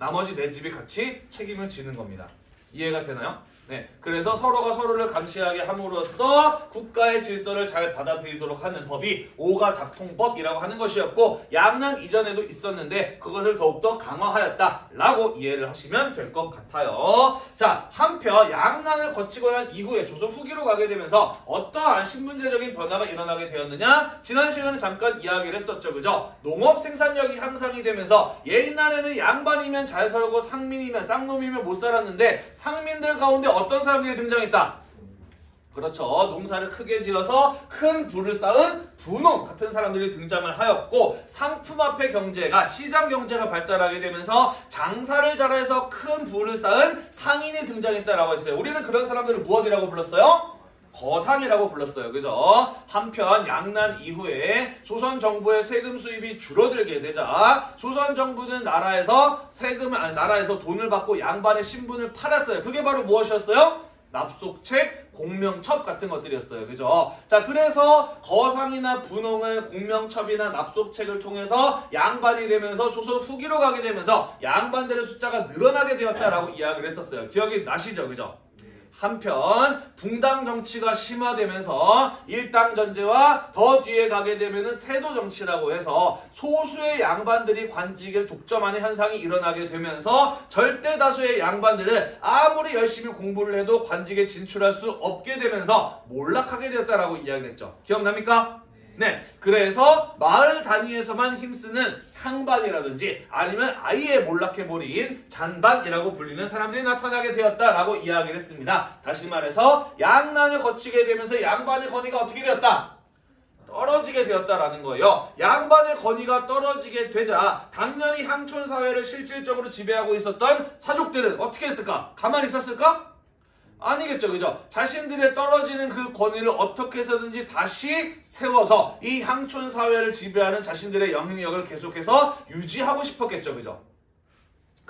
나머지 네 집이 같이 책임을 지는 겁니다. 이해가 되나요? 네, 그래서 서로가 서로를 감시하게 함으로써 국가의 질서를 잘 받아들이도록 하는 법이 오가 작통법이라고 하는 것이었고 양난 이전에도 있었는데 그것을 더욱더 강화하였다라고 이해를 하시면 될 것 같아요. 자, 한편 양난을 거치고 난 이후에 조선 후기로 가게 되면서 어떠한 신분제적인 변화가 일어나게 되었느냐? 지난 시간에 잠깐 이야기를 했었죠, 그죠? 농업 생산력이 향상이 되면서 옛날에는 양반이면 잘 살고 상민이면 쌍놈이면 못 살았는데 상민들 가운데 어떤 사람들이 등장했다? 그렇죠. 농사를 크게 지어서 큰 부를 쌓은 분홍 같은 사람들이 등장을 하였고 상품화폐 경제가 시장 경제가 발달하게 되면서 장사를 잘해서 큰 부를 쌓은 상인이 등장했다라고 했어요. 우리는 그런 사람들을 무엇이라고 불렀어요? 거상이라고 불렀어요. 그죠? 한편 양난 이후에 조선 정부의 세금 수입이 줄어들게 되자 조선 정부는 나라에서 세금을 아니 나라에서 돈을 받고 양반의 신분을 팔았어요. 그게 바로 무엇이었어요? 납속책, 공명첩 같은 것들이었어요. 그죠? 자, 그래서 거상이나 분홍은 공명첩이나 납속책을 통해서 양반이 되면서 조선 후기로 가게 되면서 양반들의 숫자가 늘어나게 되었다라고 이야기를 했었어요. 기억이 나시죠? 그죠? 한편 붕당 정치가 심화되면서 일당 전제와 더 뒤에 가게 되면은 세도 정치라고 해서 소수의 양반들이 관직을 독점하는 현상이 일어나게 되면서 절대 다수의 양반들은 아무리 열심히 공부를 해도 관직에 진출할 수 없게 되면서 몰락하게 되었다라고 이야기를 했죠. 기억납니까? 네, 그래서 마을 단위에서만 힘쓰는 향반이라든지 아니면 아예 몰락해버린 잔반이라고 불리는 사람들이 나타나게 되었다라고 이야기를 했습니다. 다시 말해서 양난을 거치게 되면서 양반의 권위가 어떻게 되었다? 떨어지게 되었다라는 거예요. 양반의 권위가 떨어지게 되자 당연히 향촌 사회를 실질적으로 지배하고 있었던 사족들은 어떻게 했을까? 가만히 있었을까? 아니겠죠, 그죠? 자신들의 떨어지는 그 권위를 어떻게 해서든지 다시 세워서 이 향촌 사회를 지배하는 자신들의 영향력을 계속해서 유지하고 싶었겠죠, 그죠?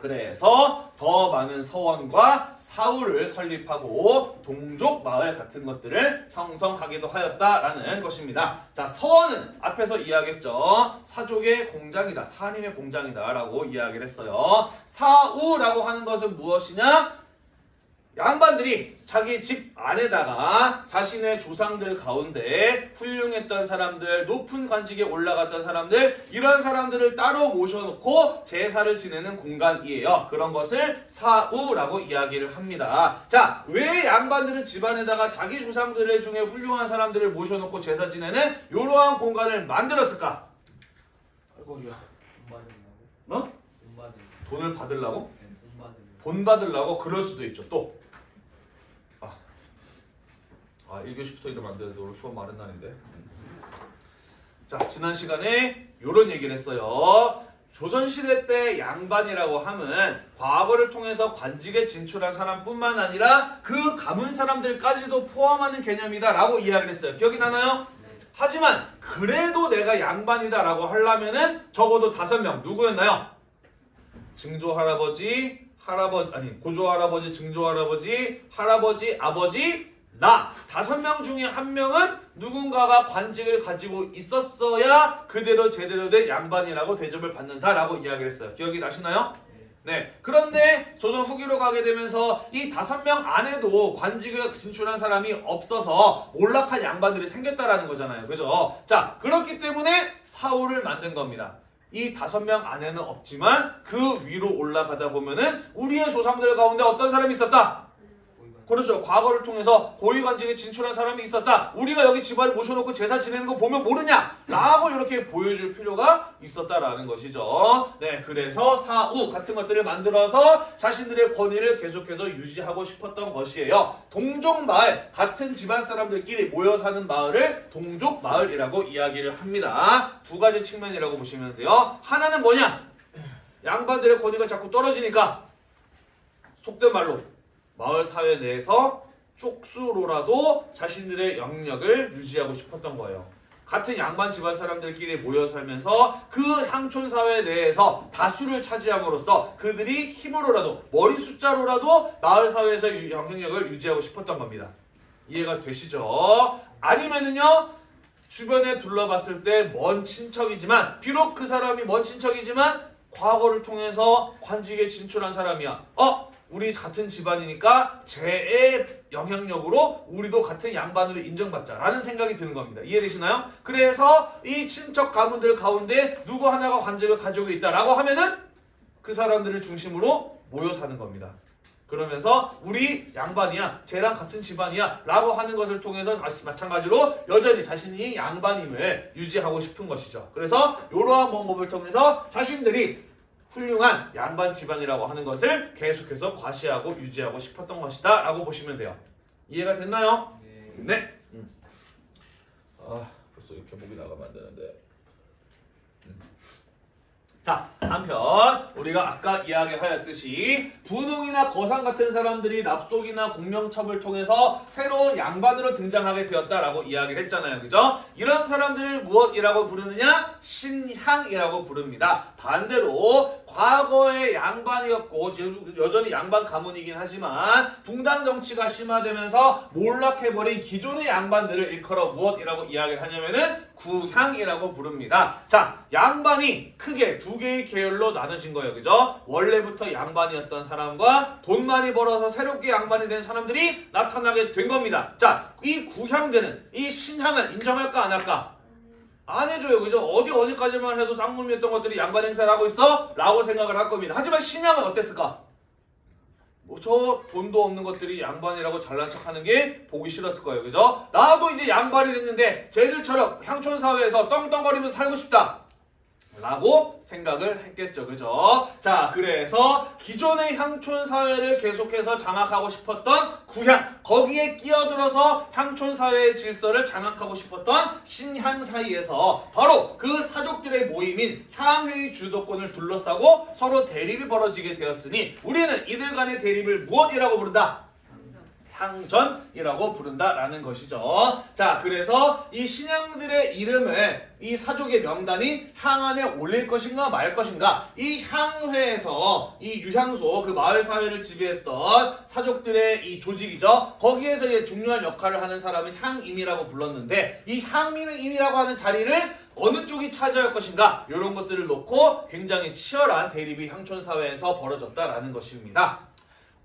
그래서 더 많은 서원과 사울을 설립하고 동족 마을 같은 것들을 형성하기도 하였다라는 것입니다. 자, 서원은 앞에서 이야기했죠. 사족의 공장이다. 사님의 공장이다라고 이야기를 했어요. 사우라고 하는 것은 무엇이냐? 양반들이 자기 집 안에다가 자신의 조상들 가운데 훌륭했던 사람들, 높은 관직에 올라갔던 사람들, 이런 사람들을 따로 모셔놓고 제사를 지내는 공간이에요. 그런 것을 사우라고 이야기를 합니다. 자, 왜 양반들은 집안에다가 자기 조상들 중에 훌륭한 사람들을 모셔놓고 제사 지내는 이러한 공간을 만들었을까? 아이고, 야, 돈? 어? 돈? 돈을 받으려고? 네, 돈 받으려고. 본 받으려고 그럴 수도 있죠. 또. 아, 아 1교시부터 이러면 안 되는데 오늘 수업 많은 날인데. 자, 지난 시간에 이런 얘기를 했어요. 조선시대 때 양반이라고 함은 과거를 통해서 관직에 진출한 사람뿐만 아니라 그 가문 사람들까지도 포함하는 개념이다 라고 이야기를 했어요. 기억이 나나요? 네. 하지만 그래도 내가 양반이다 라고 하려면은 적어도 다섯 명 누구였나요? 증조 할아버지, 할아버지 아니 고조 할아버지, 증조 할아버지, 할아버지, 아버지, 나 다섯 명 중에 한 명은 누군가가 관직을 가지고 있었어야 그대로 제대로 된 양반이라고 대접을 받는다라고 이야기를 했어요. 기억이 나시나요? 네. 네. 그런데 조선 후기로 가게 되면서 이 다섯 명 안에도 관직을 진출한 사람이 없어서 몰락한 양반들이 생겼다라는 거잖아요. 그죠? 자, 그렇기 때문에 사울을 만든 겁니다. 이 다섯 명 안에는 없지만 그 위로 올라가다 보면은 우리의 조상들 가운데 어떤 사람이 있었다? 그렇죠. 과거를 통해서 고위관직에 진출한 사람이 있었다. 우리가 여기 집안을 모셔놓고 제사 지내는 거 보면 모르냐? 라고 이렇게 보여줄 필요가 있었다라는 것이죠. 네, 그래서 사우 같은 것들을 만들어서 자신들의 권위를 계속해서 유지하고 싶었던 것이에요. 동족마을, 같은 집안 사람들끼리 모여 사는 마을을 동족마을이라고 이야기를 합니다. 두 가지 측면이라고 보시면 돼요. 하나는 뭐냐? 양반들의 권위가 자꾸 떨어지니까 속된 말로 마을 사회 내에서 쪽수로라도 자신들의 영역을 유지하고 싶었던 거예요. 같은 양반 집안 사람들끼리 모여 살면서 그 상촌 사회 내에서 다수를 차지함으로써 그들이 힘으로라도 머리 숫자로라도 마을 사회에서 유- 영향력을 유지하고 싶었던 겁니다. 이해가 되시죠? 아니면은요 주변에 둘러봤을 때 먼 친척이지만 비록 그 사람이 먼 친척이지만 과거를 통해서 관직에 진출한 사람이야. 어? 우리 같은 집안이니까 쟤의 영향력으로 우리도 같은 양반으로 인정받자라는 생각이 드는 겁니다. 이해되시나요? 그래서 이 친척 가문들 가운데 누구 하나가 관직을 가지고 있다라고 하면은 그 사람들을 중심으로 모여 사는 겁니다. 그러면서 우리 양반이야, 쟤랑 같은 집안이야 라고 하는 것을 통해서 마찬가지로 여전히 자신이 양반임을 유지하고 싶은 것이죠. 그래서 이러한 방법을 통해서 자신들이 훌륭한 양반 집안이라고 하는 것을 계속해서 과시하고 유지하고 싶었던 것이다 라고 보시면 돼요. 이해가 됐나요? 네. 네. 음. 아 벌써 이렇게 목이 나가면 안 되는데. 음. 자, 한편 우리가 아까 이야기하였듯이 분홍이나 거상 같은 사람들이 납속이나 공명첩을 통해서 새로운 양반으로 등장하게 되었다라고 이야기를 했잖아요. 그죠? 이런 사람들을 무엇이라고 부르느냐? 신향이라고 부릅니다. 반대로 과거의 양반이었고 여전히 양반 가문이긴 하지만 붕당 정치가 심화되면서 몰락해버린 기존의 양반들을 일컬어 무엇이라고 이야기를 하냐면은 구향이라고 부릅니다. 자, 양반이 크게 두 개의 계열로 나눠진 거예요. 그죠? 원래부터 양반이었던 사람과 돈 많이 벌어서 새롭게 양반이 된 사람들이 나타나게 된 겁니다. 자, 이 구향되는 이 신향을 인정할까 안 할까? 안 해줘요. 그죠? 어디 어디까지만 해도 쌍놈이었던 것들이 양반 행사를 하고 있어? 라고 생각을 할 겁니다. 하지만 신향은 어땠을까? 뭐저 돈도 없는 것들이 양반이라고 잘난 척하는 게 보기 싫었을 거예요. 그죠? 나도 이제 양반이 됐는데 쟤들처럼 향촌 사회에서 떵떵거리면서 살고 싶다. 라고 생각을 했겠죠. 그죠? 자, 그래서 기존의 향촌 사회를 계속해서 장악하고 싶었던 구향, 거기에 끼어들어서 향촌 사회의 질서를 장악하고 싶었던 신향 사이에서 바로 그 사족들의 모임인 향회의 주도권을 둘러싸고 서로 대립이 벌어지게 되었으니 우리는 이들 간의 대립을 무엇이라고 부른다? 향전이라고 부른다라는 것이죠. 자, 그래서 이 신양들의 이름을 이 사족의 명단인 향안에 올릴 것인가 말 것인가 이 향회에서 이 유향소 그 마을 사회를 지배했던 사족들의 이 조직이죠. 거기에서 이제 중요한 역할을 하는 사람을 향임이라고 불렀는데 이 향임이라고 하는 자리를 어느 쪽이 차지할 것인가 이런 것들을 놓고 굉장히 치열한 대립이 향촌 사회에서 벌어졌다라는 것입니다.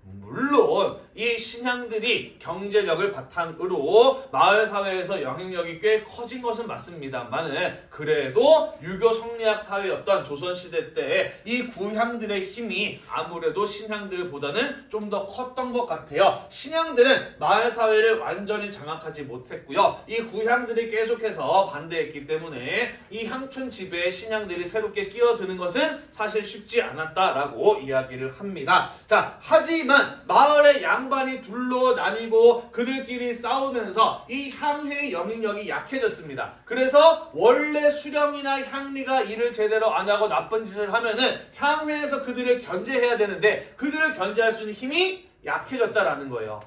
물론 이 신향들이 경제력을 바탕으로 마을 사회에서 영향력이 꽤 커진 것은 맞습니다만은 그래도 유교 성리학 사회였던 조선 시대 때이 구향들의 힘이 아무래도 신향들보다는 좀 더 컸던 것 같아요. 신향들은 마을 사회를 완전히 장악하지 못했고요. 이 구향들이 계속해서 반대했기 때문에 이 향촌 지배에 신향들이 새롭게 끼어드는 것은 사실 쉽지 않았다라고 이야기를 합니다. 자, 하지만 마을의 양 반이 둘로 나뉘고 그들끼리 싸우면서 이 향회의 영향력이 약해졌습니다. 그래서 원래 수령이나 향리가 일을 제대로 안 하고 나쁜 짓을 하면은 향회에서 그들을 견제해야 되는데 그들을 견제할 수 있는 힘이 약해졌다라는 거예요.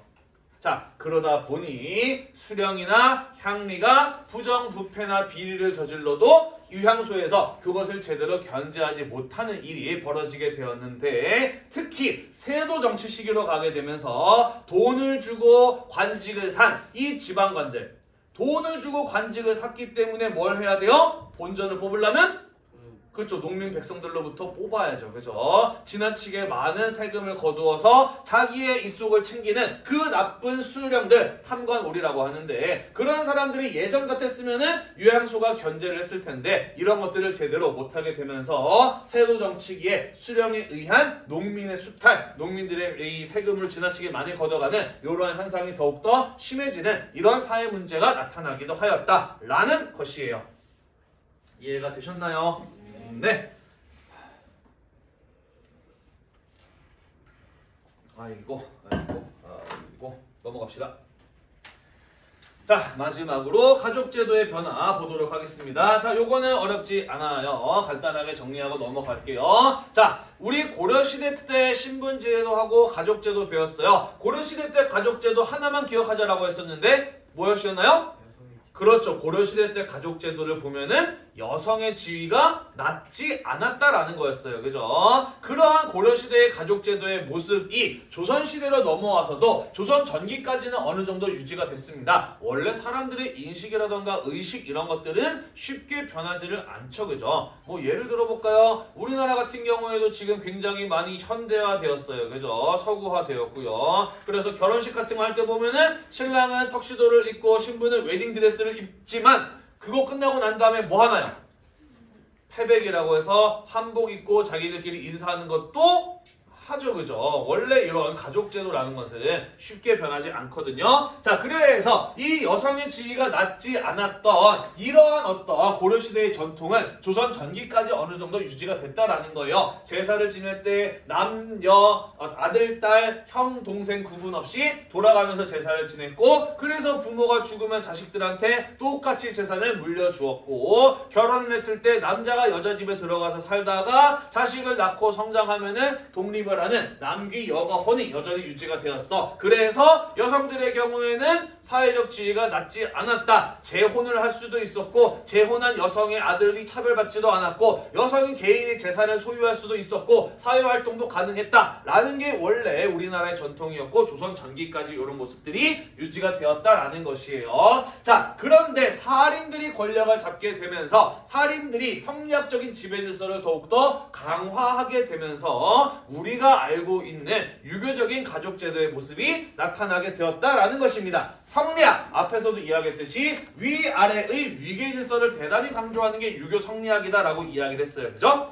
자, 그러다 보니 수령이나 향리가 부정부패나 비리를 저질러도 유향소에서 그것을 제대로 견제하지 못하는 일이 벌어지게 되었는데 특히 세도 정치 시기로 가게 되면서 돈을 주고 관직을 산 이 지방관들 돈을 주고 관직을 샀기 때문에 뭘 해야 돼요? 본전을 뽑으려면 그렇죠. 농민 백성들로부터 뽑아야죠. 그죠? 지나치게 많은 세금을 거두어서 자기의 입속을 챙기는 그 나쁜 수령들 탐관오리라고 하는데 그런 사람들이 예전 같았으면은 유향소가 견제를 했을 텐데 이런 것들을 제대로 못하게 되면서 세도 정치기에 수령에 의한 농민의 수탈, 농민들의 이 세금을 지나치게 많이 걷어가는 이러한 현상이 더욱더 심해지는 이런 사회 문제가 나타나기도 하였다라는 것이에요. 이해가 되셨나요? 네. 아이고, 아이고, 아이고, 넘어갑시다. 자, 마지막으로 가족제도의 변화 보도록 하겠습니다. 자, 요거는 어렵지 않아요. 간단하게 정리하고 넘어갈게요. 자, 우리 고려시대 때 신분제도하고 가족제도 배웠어요. 고려시대 때 가족제도 하나만 기억하자라고 했었는데, 뭐였었나요? 여성이 그렇죠. 고려시대 때 가족제도를 보면은 여성의 지위가 낮지 않았다라는 거였어요. 그죠? 그러한 고려시대의 가족제도의 모습이 조선시대로 넘어와서도 조선 전기까지는 어느 정도 유지가 됐습니다. 원래 사람들의 인식이라던가 의식 이런 것들은 쉽게 변하지를 않죠. 그죠? 뭐 예를 들어볼까요? 우리나라 같은 경우에도 지금 굉장히 많이 현대화되었어요. 그죠? 서구화되었고요. 그래서 결혼식 같은 거 할 때 보면은 신랑은 턱시도를 입고 신부는 웨딩드레스를 입지만 그거 끝나고 난 다음에 뭐 하나요? 패백이라고 해서 한복 입고 자기들끼리 인사하는 것도 하죠, 그죠? 원래 이런 가족제도라는 것은 쉽게 변하지 않거든요. 자, 그래서 이 여성의 지위가 낮지 않았던 이러한 어떤 고려시대의 전통은 조선 전기까지 어느 정도 유지가 됐다라는 거예요. 제사를 지낼 때 남녀, 어, 아들, 딸, 형, 동생 구분 없이 돌아가면서 제사를 지냈고, 그래서 부모가 죽으면 자식들한테 똑같이 재산을 물려주었고, 결혼을 했을 때 남자가 여자 집에 들어가서 살다가 자식을 낳고 성장하면은 독립을 하는 남귀 여가 혼이 여전히 유지가 되었어. 그래서 여성들의 경우에는 사회적 지위가 낮지 않았다. 재혼을 할 수도 있었고 재혼한 여성의 아들이 차별받지도 않았고 여성이 개인의 재산을 소유할 수도 있었고 사회 활동도 가능했다 라는 게 원래 우리나라의 전통이었고 조선 전기까지 이런 모습들이 유지가 되었다라는 것이에요. 자, 그런데 살인들이 권력을 잡게 되면서 살인들이 성리학적인 지배 질서를 더욱더 강화하게 되면서 우리가 알고 있는 유교적인 가족 제도의 모습이 나타나게 되었다라는 것입니다. 성리학 앞에서도 이야기했듯이 위아래의 위계 질서를 대단히 강조하는 게 유교 성리학이다라고 이야기를 했어요. 그죠?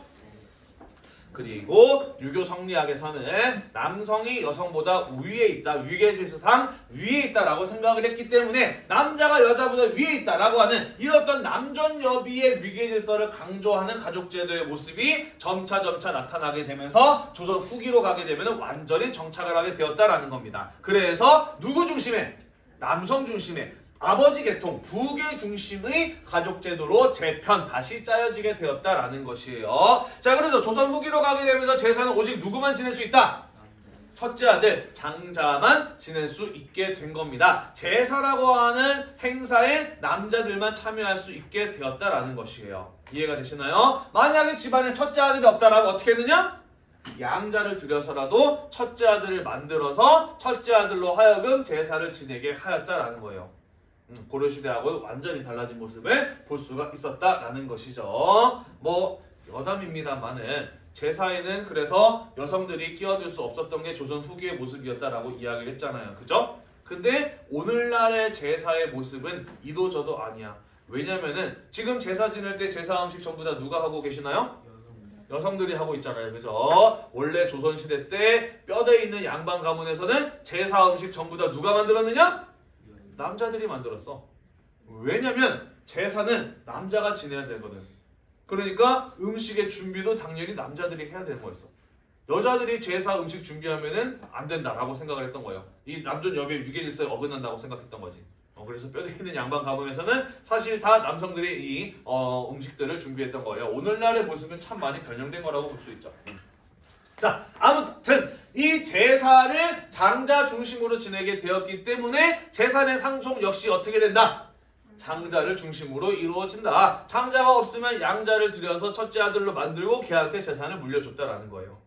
그리고 유교 성리학에서는 남성이 여성보다 우위에 있다, 위계 질서상 위에 있다라고 생각을 했기 때문에 남자가 여자보다 위에 있다라고 하는 이렇던 남존 여비의 위계 질서를 강조하는 가족 제도의 모습이 점차 점차 나타나게 되면서 조선 후기로 가게 되면 완전히 정착을 하게 되었다라는 겁니다. 그래서 누구 중심의 남성 중심의 아버지 계통 부계 중심의 가족 제도로 재편 다시 짜여지게 되었다라는 것이에요. 자, 그래서 조선 후기로 가게 되면서 제사는 오직 누구만 지낼 수 있다. 첫째 아들 장자만 지낼 수 있게 된 겁니다. 제사라고 하는 행사에 남자들만 참여할 수 있게 되었다라는 것이에요. 이해가 되시나요? 만약에 집안에 첫째 아들이 없다라고 어떻게 했느냐? 양자를 들여서라도 첫째 아들을 만들어서 첫째 아들로 하여금 제사를 지내게 하였다라는 거예요. 음, 고려시대하고 완전히 달라진 모습을 볼 수가 있었다라는 것이죠. 뭐 여담입니다만은 제 사에는 그래서 여성들이 끼어들 수 없었던 게 조선 후기의 모습이었다라고 이야기를 했잖아요. 그죠? 근데 오늘날의 제사의 모습은 이도 저도 아니야. 왜냐면은 지금 제사 지낼 때 제사 음식 전부 다 누가 하고 계시나요? 여성 여성들이 하고 있잖아요. 그죠? 원래 조선시대 때 뼈대 있는 양반 가문에서는 제사 음식 전부 다 누가 만들었느냐? 남자들이 만들었어. 왜냐면 제사는 남자가 지내야 되거든. 그러니까 음식의 준비도 당연히 남자들이 해야 되는 거였어. 여자들이 제사 음식 준비하면은 안 된다라고 생각을 했던 거예요. 이 남존 여비의 유계 질서에 어긋난다고 생각했던 거지. 어, 그래서 뼈대 있는 양반 가문에서는 사실 다 남성들이 이 어, 음식들을 준비했던 거예요. 오늘날의 모습은 참 많이 변형된 거라고 볼 수 있죠. 음. 자, 아무튼 이 제사를 장자 중심으로 지내게 되었기 때문에 제사의 상속 역시 어떻게 된다? 장자를 중심으로 이루어진다. 장자가 없으면 양자를 들여서 첫째 아들로 만들고 걔한테 재산을 물려줬다라는 거예요.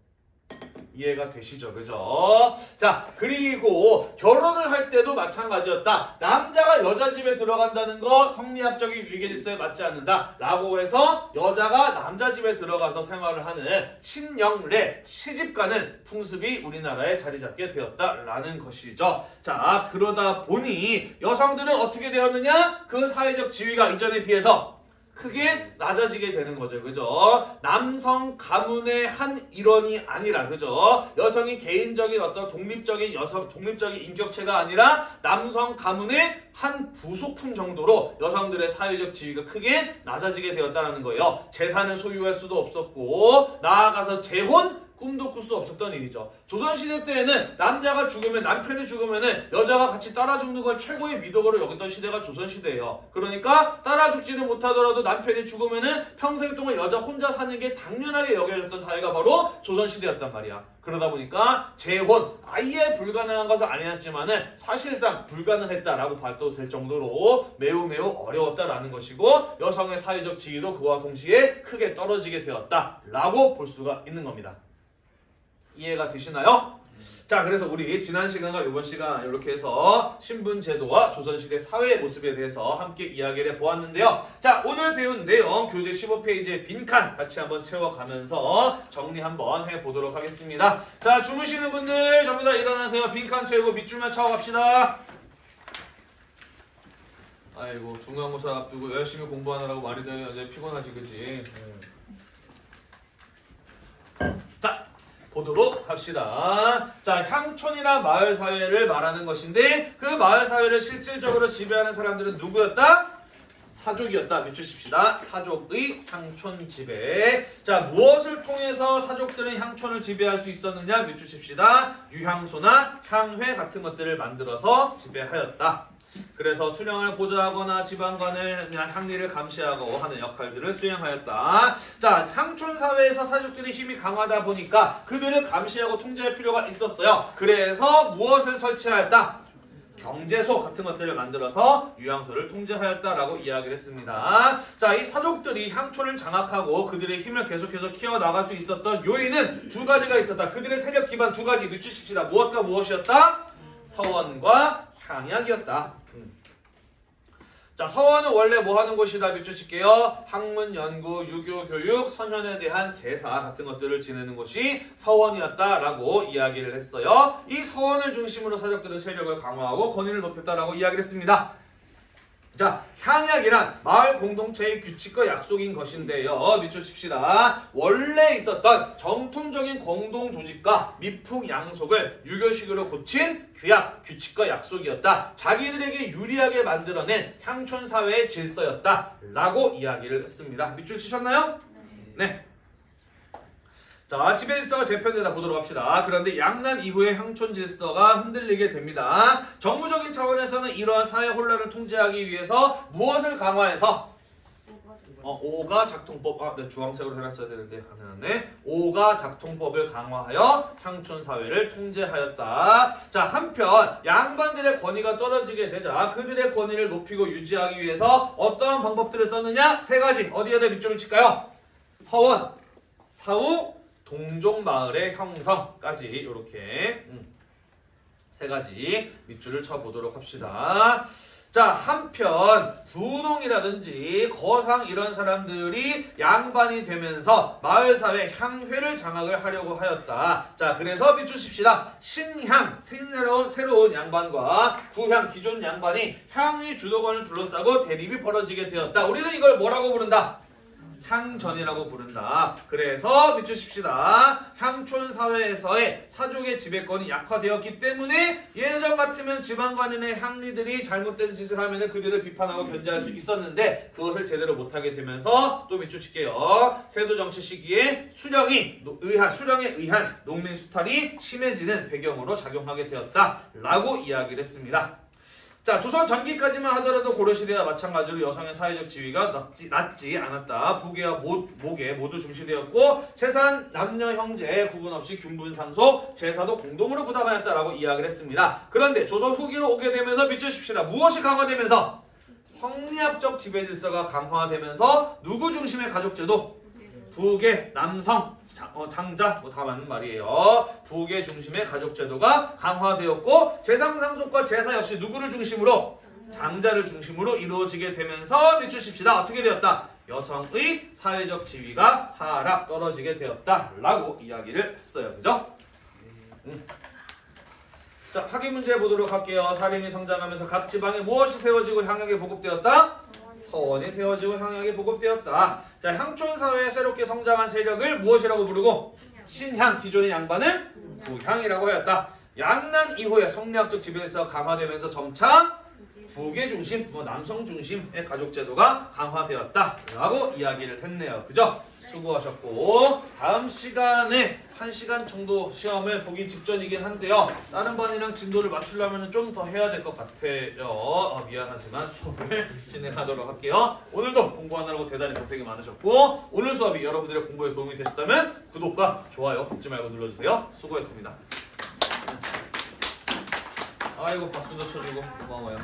이해가 되시죠? 그죠? 자, 그리고 결혼을 할 때도 마찬가지였다. 남자가 여자 집에 들어간다는 거 성리학적인 위계질서에 맞지 않는다. 라고 해서 여자가 남자 집에 들어가서 생활을 하는 친영례, 시집가는 풍습이 우리나라에 자리 잡게 되었다라는 것이죠. 자, 그러다 보니 여성들은 어떻게 되었느냐? 그 사회적 지위가 이전에 비해서 크게 낮아지게 되는 거죠. 그죠? 남성 가문의 한 일원이 아니라 그죠? 여성이 개인적인 어떤 독립적인 여성 독립적인 인격체가 아니라 남성 가문의 한 부속품 정도로 여성들의 사회적 지위가 크게 낮아지게 되었다는 거예요. 재산을 소유할 수도 없었고 나아가서 재혼 꿈도 꿀 수 없었던 일이죠. 조선시대 때에는 남자가 죽으면 남편이 죽으면은 여자가 같이 따라 죽는 걸 최고의 미덕으로 여겼던 시대가 조선시대예요. 그러니까 따라 죽지는 못하더라도 남편이 죽으면은 평생 동안 여자 혼자 사는 게 당연하게 여겨졌던 사회가 바로 조선시대였단 말이야. 그러다 보니까 재혼 아예 불가능한 것은 아니었지만은 사실상 불가능했다라고 봐도 될 정도로 매우 매우 어려웠다라는 것이고 여성의 사회적 지위도 그와 동시에 크게 떨어지게 되었다라고 볼 수가 있는 겁니다. 이해가 되시나요? 자, 그래서 우리 지난 시간과 이번 시간 이렇게 해서 신분 제도와 조선시대 사회의 모습에 대해서 함께 이야기를 해보았는데요. 자, 오늘 배운 내용 교재 15페이지의 빈칸 같이 한번 채워가면서 정리 한번 해보도록 하겠습니다. 자, 주무시는 분들 전부 다 일어나세요. 빈칸 채우고 밑줄만 차고 갑시다. 아이고 중간고사 앞두고 열심히 공부하느라고 말이 되면 이제 피곤하지 그지? 자 보도록 합시다. 자, 향촌이나 마을 사회를 말하는 것인데 그 마을 사회를 실질적으로 지배하는 사람들은 누구였다? 사족이었다. 밑주십시다. 사족의 향촌 지배. 자, 무엇을 통해서 사족들은 향촌을 지배할 수 있었느냐? 밑주십시다. 유향소나 향회 같은 것들을 만들어서 지배하였다. 그래서 수령을 보좌하거나 지방관을 향리를 감시하고 하는 역할들을 수행하였다. 자, 상촌 사회에서 사족들의 힘이 강하다 보니까 그들을 감시하고 통제할 필요가 있었어요. 그래서 무엇을 설치하였다? 경제소 같은 것들을 만들어서 유양소를 통제하였다라고 이야기를 했습니다. 자, 이 사족들이 향촌을 장악하고 그들의 힘을 계속해서 키워나갈 수 있었던 요인은 두 가지가 있었다. 그들의 세력 기반 두 가지 밑주십시다. 무엇과 무엇이었다? 서원과 향약이었다. 음. 자, 서원은 원래 뭐 하는 곳이다 밑줄 칠게요. 학문, 연구, 유교, 교육, 선현에 대한 제사 같은 것들을 지내는 곳이 서원이었다라고 이야기를 했어요. 이 서원을 중심으로 사적들은 세력을 강화하고 권위를 높였다라고 이야기를 했습니다. 자, 향약이란 마을 공동체의 규칙과 약속인 것인데요. 밑줄 칩시다. 원래 있었던 정통적인 공동 조직과 미풍 양속을 유교식으로 고친 규약, 규칙과 약속이었다. 자기들에게 유리하게 만들어낸 향촌 사회의 질서였다. 라고 이야기를 했습니다. 밑줄 치셨나요? 네. 자, 지배 질서가 재편되다 보도록 합시다. 그런데 양난 이후에 향촌 질서가 흔들리게 됩니다. 정부적인 차원에서는 이러한 사회 혼란을 통제하기 위해서 무엇을 강화해서 어, 오가 작통법, 아, 네, 주황색으로 해놨어야 되는데 안 해놨네. 오가 작통법을 강화하여 향촌 사회를 통제하였다. 자, 한편 양반들의 권위가 떨어지게 되자 그들의 권위를 높이고 유지하기 위해서 어떠한 방법들을 썼느냐? 세 가지. 어디에다 밑줄을 칠까요? 서원, 사후, 동종 마을의 형성까지 이렇게 음, 세 가지 밑줄을 쳐보도록 합시다. 자 한편 부농이라든지 거상 이런 사람들이 양반이 되면서 마을 사회 향회를 장악을 하려고 하였다. 자 그래서 밑주십시다. 신향 새로운 새로운 양반과 구향 기존 양반이 향의 주도권을 둘러싸고 대립이 벌어지게 되었다. 우리는 이걸 뭐라고 부른다? 향전이라고 부른다. 그래서 밑줄 칩시다. 향촌 사회에서의 사족의 지배권이 약화되었기 때문에 예전 같으면 지방관이나 향리들이 잘못된 짓을 하면 그들을 비판하고 견제할 수 있었는데 그것을 제대로 못하게 되면서 또 밑줄 칠게요. 세도 정치 시기에 수령이 노- 의한 수령에 의한 농민 수탈이 심해지는 배경으로 작용하게 되었다라고 이야기를 했습니다. 자, 조선 전기까지만 하더라도 고려시대와 마찬가지로 여성의 사회적 지위가 낮지, 낮지 않았다. 부계와 모, 모계 모두 중시되었고 재산, 남녀, 형제 구분 없이 균분 상속, 제사도 공동으로 부담하였다라고 이야기를 했습니다. 그런데 조선 후기로 오게 되면서 밑줄 칩시다. 무엇이 강화되면서 성리학적 지배 질서가 강화되면서 누구 중심의 가족제도? 부계, 남성, 자- 어, 장자 뭐 다 맞는 말이에요. 부계 중심의 가족 제도가 강화되었고 재상 상속과 제사 역시 누구를 중심으로 장자를 중심으로 이루어지게 되면서 밑주십시다. 어떻게 되었다? 여성의 사회적 지위가 하락 떨어지게 되었다 라고 이야기를 했어요. 그죠? 음. 자, 확인 문제 보도록 할게요. 사림이 성장하면서 각 지방에 무엇이 세워지고 향하게 보급되었다? 서원이 세워지고 향하게 보급되었다. 자, 향촌 사회에 새롭게 성장한 세력을 무엇이라고 부르고 신향 기존의 양반을 부향이라고 하였다. 양난 이후에 성리학적 지배에서 강화되면서 점차 부계 중심, 뭐 남성 중심의 가족 제도가 강화되었다 라고 이야기를 했네요. 그죠? 수고하셨고 다음 시간에 한 시간 정도 시험을 보기 직전이긴 한데요. 다른 반이랑 진도를 맞추려면 좀 더 해야 될 것 같아요. 어, 미안하지만 수업을 (laughs) 진행하도록 할게요. 오늘도 공부하느라고 대단히 고생이 많으셨고 오늘 수업이 여러분들의 공부에 도움이 되셨다면 구독과 좋아요 잊지 말고 눌러주세요. 수고했습니다. 아이고 박수도 쳐주고 고마워요.